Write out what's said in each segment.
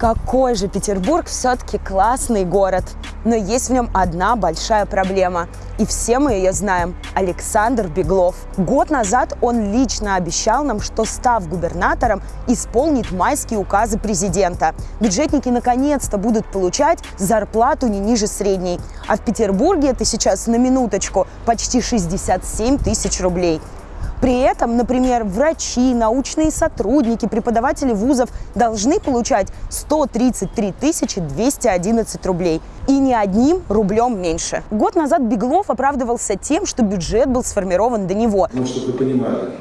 Какой же Петербург все-таки классный город. Но есть в нем одна большая проблема. И все мы ее знаем. Александр Беглов. Год назад он лично обещал нам, что став губернатором, исполнит майские указы президента. Бюджетники наконец-то будут получать зарплату не ниже средней. А в Петербурге это сейчас на минуточку почти 67 тысяч рублей. При этом, например, врачи, научные сотрудники, преподаватели вузов должны получать 133 211 рублей. И ни одним рублем меньше. Год назад Беглов оправдывался тем, что бюджет был сформирован до него. Ну, чтобы вы понимали,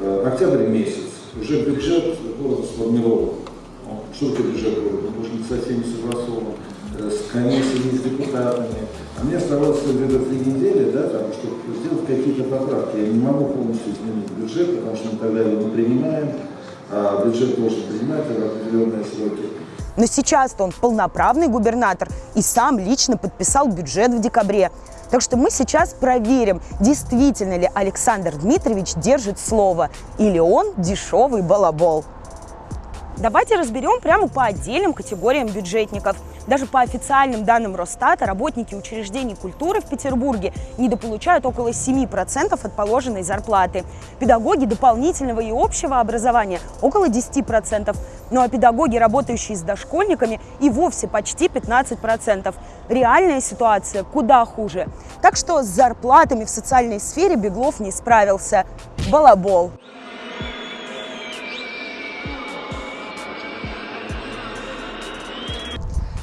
э, октябрь месяц, уже бюджет города сформирован. Такое бюджет города? Он должен быть со всеми согласован, с комиссиями, с депутатами. А мне оставалось где-то три недели, да, там, чтобы сделать какие-то поправки. Я не могу полностью изменить бюджет, потому что мы тогда его не принимаем, а бюджет должен принимать в определенные сроки. Но сейчас-то он полноправный губернатор и сам лично подписал бюджет в декабре. Так что мы сейчас проверим, действительно ли Александр Дмитриевич держит слово или он дешевый балабол. Давайте разберем прямо по отдельным категориям бюджетников. Даже по официальным данным Росстата работники учреждений культуры в Петербурге недополучают около 7% от положенной зарплаты. Педагоги дополнительного и общего образования около 10%. Ну а педагоги, работающие с дошкольниками, и вовсе почти 15%. Реальная ситуация куда хуже. Так что с зарплатами в социальной сфере Беглов не справился. Балабол.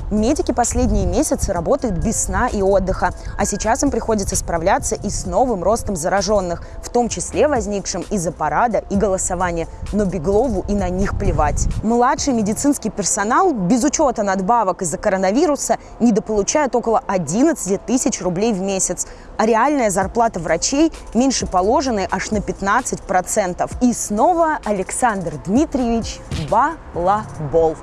Медики последние месяцы работают без сна и отдыха, а сейчас им приходится справляться и с новым ростом зараженных, в том числе возникшим из-за парада и голосования. Но Беглову и на них плевать. Младший медицинский персонал без учета надбавок из-за коронавируса недополучает около 11 тысяч рублей в месяц, а реальная зарплата врачей меньше положенной аж на 15%. И снова Александр Дмитриевич Балабол.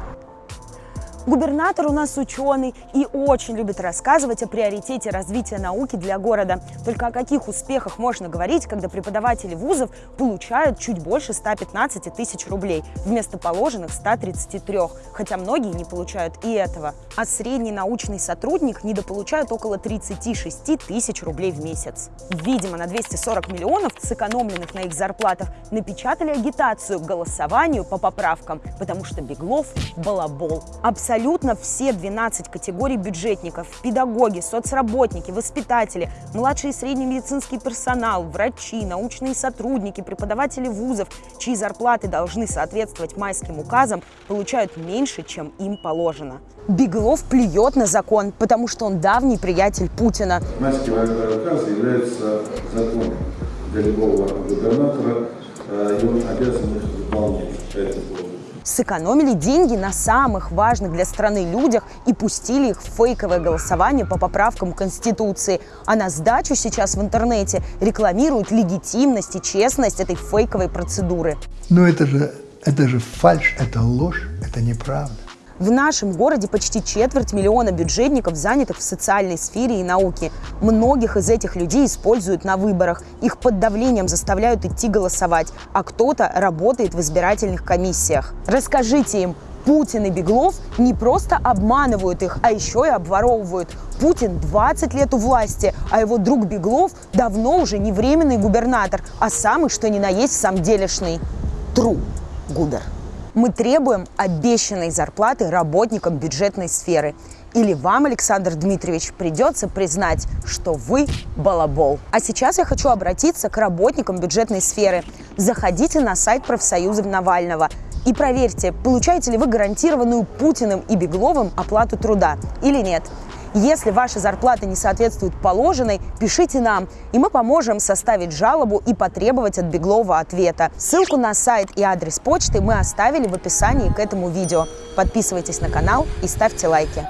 Губернатор у нас ученый и очень любит рассказывать о приоритете развития науки для города. Только о каких успехах можно говорить, когда преподаватели вузов получают чуть больше 115 тысяч рублей вместо положенных 133, хотя многие не получают и этого. А средний научный сотрудник недополучает около 36 тысяч рублей в месяц. Видимо, на 240 миллионов, сэкономленных на их зарплатах, напечатали агитацию к голосованию по поправкам, потому что Беглов – балабол. Абсолютно абсолютно все 12 категорий бюджетников, педагоги, соцработники, воспитатели, младший и средний медицинский персонал, врачи, научные сотрудники, преподаватели вузов, чьи зарплаты должны соответствовать майским указам, получают меньше, чем им положено. Беглов плюет на закон, потому что он давний приятель Путина. Майские указы являются законом для любого губернатора, э, и он обязан сэкономили деньги на самых важных для страны людях и пустили их в фейковое голосование по поправкам Конституции. А на сдачу сейчас в интернете рекламируют легитимность и честность этой фейковой процедуры. Но это же, это же фальш, это ложь, это неправда. В нашем городе почти четверть миллиона бюджетников, занятых в социальной сфере и науке. Многих из этих людей используют на выборах. Их под давлением заставляют идти голосовать, а кто-то работает в избирательных комиссиях. Расскажите им, Путин и Беглов не просто обманывают их, а еще и обворовывают. Путин 20 лет у власти, а его друг Беглов давно уже не временный губернатор, а самый что ни на есть сам делишный. Тру губер. Мы требуем обещанной зарплаты работникам бюджетной сферы. Или вам, Александр Дмитриевич, придется признать, что вы балабол. А сейчас я хочу обратиться к работникам бюджетной сферы. Заходите на сайт профсоюзов Навального и проверьте, получаете ли вы гарантированную Путиным и Бегловым оплату труда или нет. Если ваша зарплата не соответствует положенной, пишите нам, и мы поможем составить жалобу и потребовать от Беглова ответа. Ссылку на сайт и адрес почты мы оставили в описании к этому видео. Подписывайтесь на канал и ставьте лайки.